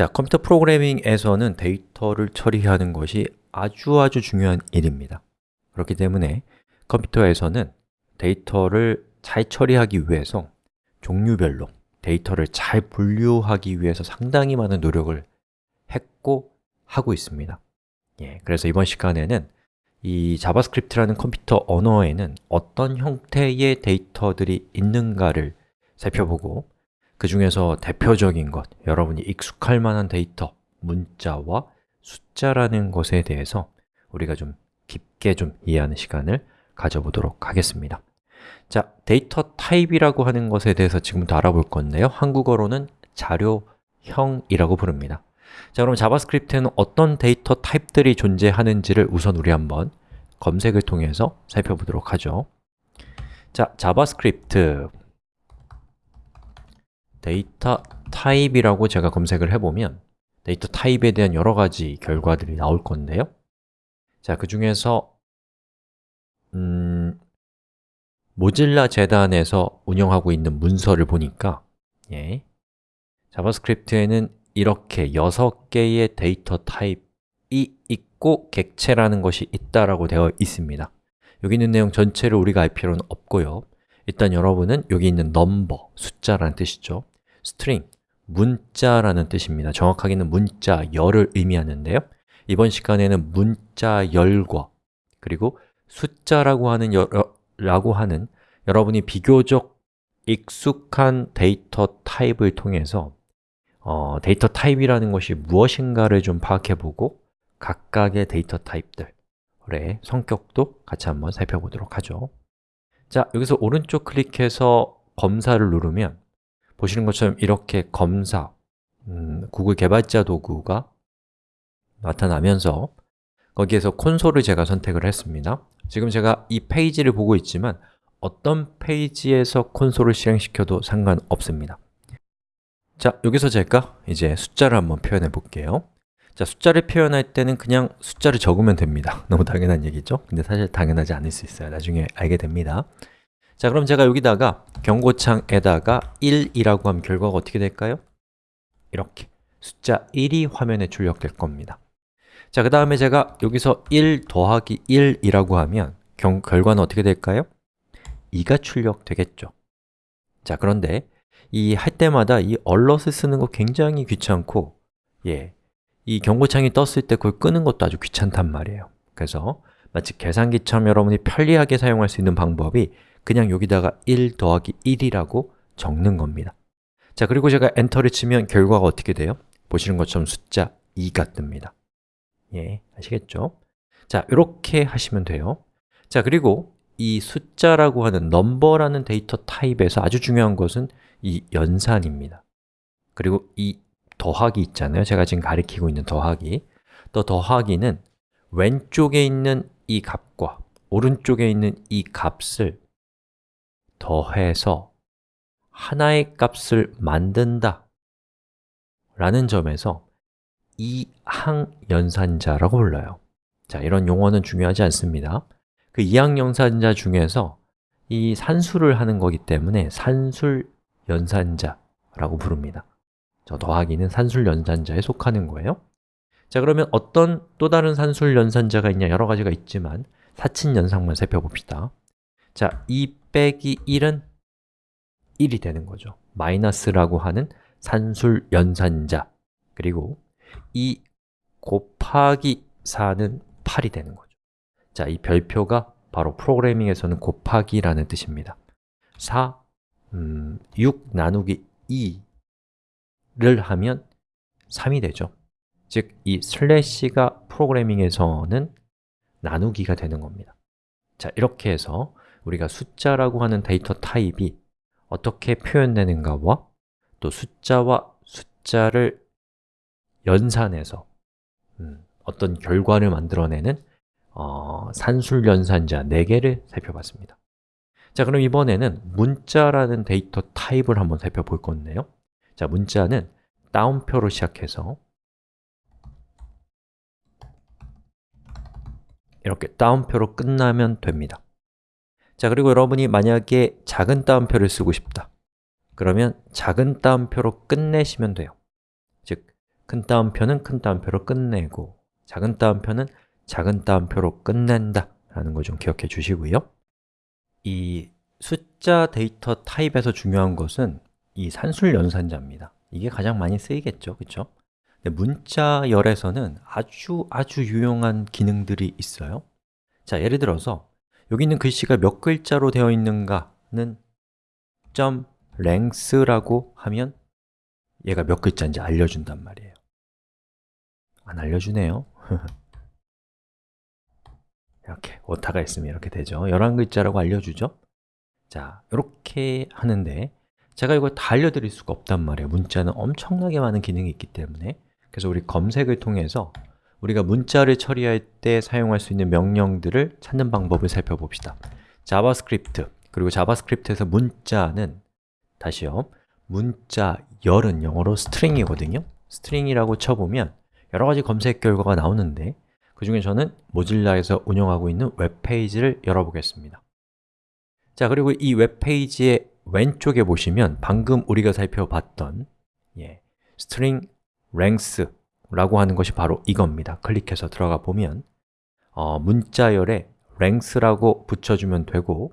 자, 컴퓨터 프로그래밍에서는 데이터를 처리하는 것이 아주 아주 중요한 일입니다. 그렇기 때문에 컴퓨터에서는 데이터를 잘 처리하기 위해서 종류별로 데이터를 잘 분류하기 위해서 상당히 많은 노력을 했고 하고 있습니다. 예, 그래서 이번 시간에는 이 자바스크립트라는 컴퓨터 언어에는 어떤 형태의 데이터들이 있는가를 살펴보고 그 중에서 대표적인 것, 여러분이 익숙할 만한 데이터, 문자와 숫자라는 것에 대해서 우리가 좀 깊게 좀 이해하는 시간을 가져보도록 하겠습니다. 자, 데이터 타입이라고 하는 것에 대해서 지금부터 알아볼 건데요. 한국어로는 자료형이라고 부릅니다. 자, 그럼 자바스크립트에는 어떤 데이터 타입들이 존재하는지를 우선 우리 한번 검색을 통해서 살펴보도록 하죠. 자, 자바스크립트 데이터 타입이라고 제가 검색을 해보면 데이터 타입에 대한 여러 가지 결과들이 나올 건데요. 자, 그 중에서 음, 모질라 재단에서 운영하고 있는 문서를 보니까 예, 자바스크립트에는 이렇게 6개의 데이터 타입이 있고 객체라는 것이 있다라고 되어 있습니다. 여기 있는 내용 전체를 우리가 알 필요는 없고요. 일단 여러분은 여기 있는 number, 숫자라는 뜻이죠 string, 문자라는 뜻입니다. 정확하게는 문자, 열을 의미하는데요. 이번 시간에는 문자 열과 그리고 숫자라고 하는, 여러, 라고 하는 여러분이 비교적 익숙한 데이터 타입을 통해서 어, 데이터 타입이라는 것이 무엇인가를 좀 파악해보고 각각의 데이터 타입들의 성격도 같이 한번 살펴보도록 하죠. 자, 여기서 오른쪽 클릭해서 검사를 누르면 보시는 것처럼 이렇게 검사, 음, 구글 개발자 도구가 나타나면서 거기에서 콘솔을 제가 선택을 했습니다. 지금 제가 이 페이지를 보고 있지만 어떤 페이지에서 콘솔을 실행시켜도 상관없습니다. 자, 여기서 제가 이제 숫자를 한번 표현해 볼게요. 자, 숫자를 표현할 때는 그냥 숫자를 적으면 됩니다. 너무 당연한 얘기죠? 근데 사실 당연하지 않을 수 있어요. 나중에 알게 됩니다 자, 그럼 제가 여기다가 경고창에다가 1이라고 하면 결과가 어떻게 될까요? 이렇게 숫자 1이 화면에 출력될 겁니다 자, 그 다음에 제가 여기서 1 더하기 1이라고 하면 경, 결과는 어떻게 될까요? 2가 출력되겠죠 자, 그런데 이 할 때마다 이 얼럿을 쓰는 거 굉장히 귀찮고 예, 이 경고창이 떴을 때 그걸 끄는 것도 아주 귀찮단 말이에요 그래서 마치 계산기처럼 여러분이 편리하게 사용할 수 있는 방법이 그냥 여기다가 1 더하기 1이라고 적는 겁니다. 자, 그리고 제가 엔터를 치면 결과가 어떻게 돼요? 보시는 것처럼 숫자 2가 뜹니다. 예, 아시겠죠? 자, 이렇게 하시면 돼요. 자, 그리고 이 숫자라고 하는 넘버라는 데이터 타입에서 아주 중요한 것은 이 연산입니다. 그리고 이 더하기 있잖아요. 제가 지금 가리키고 있는 더하기. 또 더하기는 왼쪽에 있는 이 값과 오른쪽에 있는 이 값을 더해서 하나의 값을 만든다 라는 점에서 이항 연산자라고 불러요. 자, 이런 용어는 중요하지 않습니다. 그 이항 연산자 중에서 이 산수를 하는 거기 때문에 산술 연산자라고 부릅니다. 저 더하기는 산술 연산자에 속하는 거예요. 자, 그러면 어떤 또 다른 산술 연산자가 있냐? 여러 가지가 있지만 사친 연산만 살펴봅시다. 자, 2 빼기 1은 1이 되는 거죠. 마이너스라고 하는 산술 연산자. 그리고 2 곱하기 4는 8이 되는 거죠. 자, 이 별표가 바로 프로그래밍에서는 곱하기라는 뜻입니다. 4, 음, 6 나누기 2를 하면 3이 되죠. 즉, 이 슬래시가 프로그래밍에서는 나누기가 되는 겁니다. 자, 이렇게 해서 우리가 숫자라고 하는 데이터 타입이 어떻게 표현되는가와? 또 숫자와 숫자를 연산해서 음, 어떤 결과를 만들어내는 어, 산술연산자 4개를 살펴봤습니다. 자, 그럼 이번에는 문자라는 데이터 타입을 한번 살펴볼 건데요. 자, 문자는 따옴표로 시작해서 이렇게 다운표로 끝나면 됩니다 자, 그리고 여러분이 만약에 작은 따옴표를 쓰고 싶다. 그러면 작은 따옴표로 끝내시면 돼요. 즉, 큰 따옴표는 큰 따옴표로 끝내고 작은 따옴표는 작은 따옴표로 끝낸다 라는 거좀 기억해 주시고요. 이 숫자 데이터 타입에서 중요한 것은 이 산술 연산자입니다. 이게 가장 많이 쓰이겠죠, 그렇죠? 문자열에서는 아주 아주 유용한 기능들이 있어요. 자, 예를 들어서 여기 있는 글씨가 몇 글자로 되어 있는가는 점 length라고 하면 얘가 몇 글자인지 알려준단 말이에요. 안 알려주네요. 이렇게 오타가 있으면 이렇게 되죠. 11글자라고 알려주죠. 자, 이렇게 하는데 제가 이걸 다 알려드릴 수가 없단 말이에요. 문자는 엄청나게 많은 기능이 있기 때문에. 그래서 우리 검색을 통해서 우리가 문자를 처리할 때 사용할 수 있는 명령들을 찾는 방법을 살펴봅시다. 자바스크립트, 그리고 자바스크립트에서 문자는 다시요 문자 열은 영어로 string이거든요. string이라고 쳐보면 여러 가지 검색 결과가 나오는데 그 중에 저는 모질라에서 운영하고 있는 웹페이지를 열어보겠습니다. 자, 그리고 이 웹페이지의 왼쪽에 보시면 방금 우리가 살펴봤던 예, string length 라고 하는 것이 바로 이겁니다. 클릭해서 들어가 보면 어, 문자열에 length라고 붙여주면 되고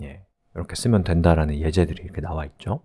예, 이렇게 쓰면 된다라는 예제들이 이렇게 나와 있죠.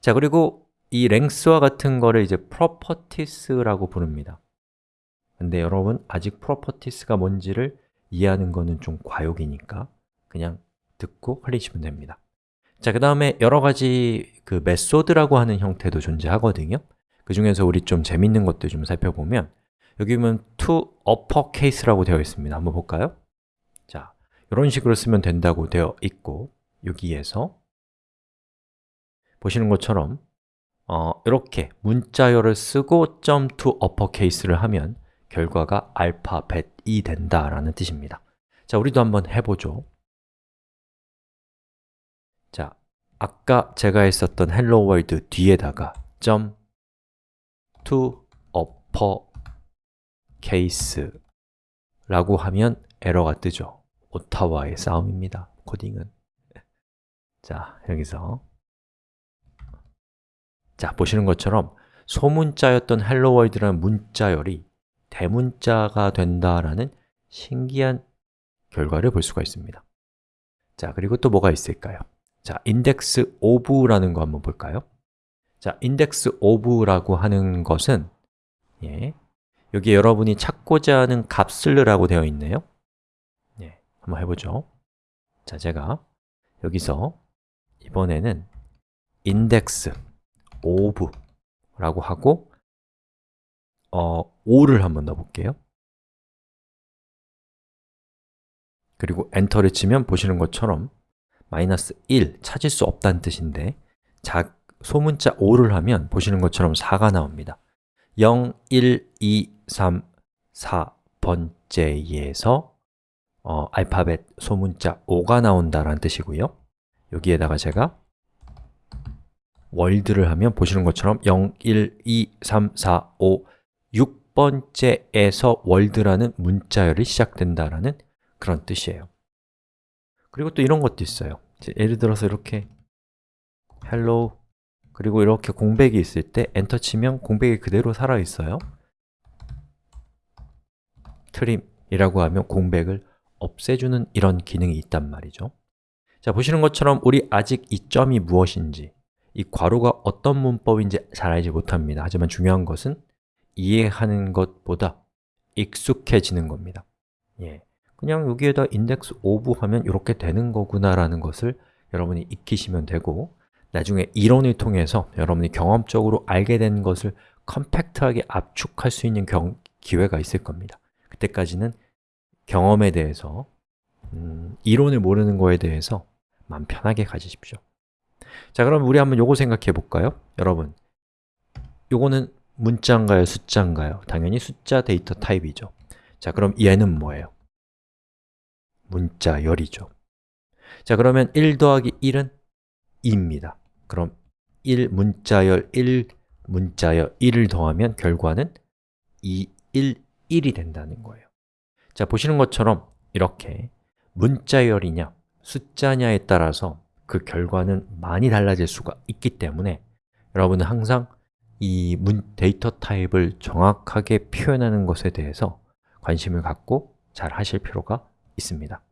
자, 그리고 이 length와 같은 거를 이제 properties라고 부릅니다. 근데 여러분 아직 properties가 뭔지를 이해하는 거는 좀 과욕이니까 그냥 듣고 흘리시면 됩니다. 자, 그 다음에 여러 가지 그 메소드라고 하는 형태도 존재하거든요 그 중에서 우리 좀 재밌는 것들 좀 살펴보면 여기 보면 to uppercase라고 되어 있습니다. 한번 볼까요? 자, 이런 식으로 쓰면 된다고 되어 있고 여기에서 보시는 것처럼 어, 이렇게 문자열을 쓰고 .to uppercase를 하면 결과가 알파벳이 된다라는 뜻입니다. 자, 우리도 한번 해보죠. 자, 아까 제가 했었던 hello world 뒤에다가 .to uppercase 라고 하면 에러가 뜨죠. 오타와의 싸움입니다. 코딩은. 자, 여기서. 자, 보시는 것처럼 소문자였던 hello world라는 문자열이 대문자가 된다라는 신기한 결과를 볼 수가 있습니다. 자, 그리고 또 뭐가 있을까요? 자, index of라는 거 한번 볼까요? 자, index of라고 하는 것은 예, 여기 여러분이 찾고자 하는 값을 넣으라고 되어 있네요. 예, 한번 해보죠. 자, 제가 여기서 이번에는 index of라고 하고 어, 5를 한번 넣어볼게요. 그리고 엔터를 치면 보시는 것처럼 마이너스 1, 찾을 수 없다는 뜻인데 자, 소문자 5를 하면 보시는 것처럼 4가 나옵니다. 0, 1, 2, 3, 4번째에서 어, 알파벳 소문자 5가 나온다는 뜻이고요. 여기에다가 제가 월드를 하면 보시는 것처럼 0, 1, 2, 3, 4, 5, 6번째에서 월드라는 문자열이 시작된다라는 그런 뜻이에요. 그리고 또 이런 것도 있어요. 예를 들어서 이렇게 hello 그리고 이렇게 공백이 있을 때 엔터 치면 공백이 그대로 살아있어요. 트림이라고 하면 공백을 없애주는 이런 기능이 있단 말이죠. 자, 보시는 것처럼 우리 아직 이 점이 무엇인지 이 괄호가 어떤 문법인지 잘 알지 못합니다. 하지만 중요한 것은 이해하는 것보다 익숙해지는 겁니다. 예, 그냥 여기에다 index of 하면 이렇게 되는 거구나 라는 것을 여러분이 익히시면 되고 나중에 이론을 통해서 여러분이 경험적으로 알게 된 것을 컴팩트하게 압축할 수 있는 경, 기회가 있을 겁니다 그때까지는 경험에 대해서 음, 이론을 모르는 거에 대해서 마음 편하게 가지십시오 자, 그럼 우리 한번 요거 생각해 볼까요? 여러분, 요거는 문자인가요? 숫자인가요? 당연히 숫자 데이터 타입이죠 자, 그럼 얘는 뭐예요? 문자열이죠 자, 그러면 1 더하기 1은 2입니다 그럼 1 문자열 1 문자열 1을 더하면 결과는 2, 1, 1이 된다는 거예요. 자, 보시는 것처럼 이렇게 문자열이냐 숫자냐에 따라서 그 결과는 많이 달라질 수가 있기 때문에 여러분은 항상 이 문, 데이터 타입을 정확하게 표현하는 것에 대해서 관심을 갖고 잘 하실 필요가 있습니다.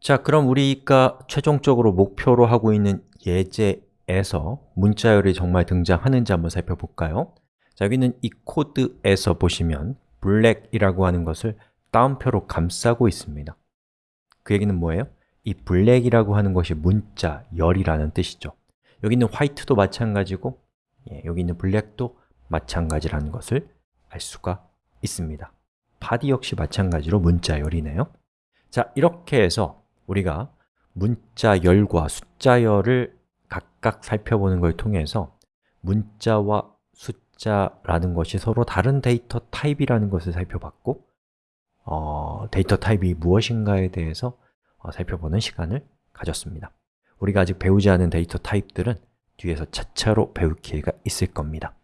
자, 그럼 우리가 최종적으로 목표로 하고 있는 예제에서 문자열이 정말 등장하는지 한번 살펴볼까요? 자, 여기는 이 코드에서 보시면 black이라고 하는 것을 따옴표로 감싸고 있습니다 그 얘기는 뭐예요? 이 black이라고 하는 것이 문자, 열이라는 뜻이죠 여기 있는 white도 마찬가지고 예, 여기 있는 black도 마찬가지라는 것을 알 수가 있습니다 body 역시 마찬가지로 문자 열이네요 자, 이렇게 해서 우리가 문자 열과 숫자 열을 각각 살펴보는 걸 통해서 문자와 숫자라는 것이 서로 다른 데이터 타입이라는 것을 살펴봤고 어, 데이터 타입이 무엇인가에 대해서 어, 살펴보는 시간을 가졌습니다. 우리가 아직 배우지 않은 데이터 타입들은 뒤에서 차차로 배울 기회가 있을 겁니다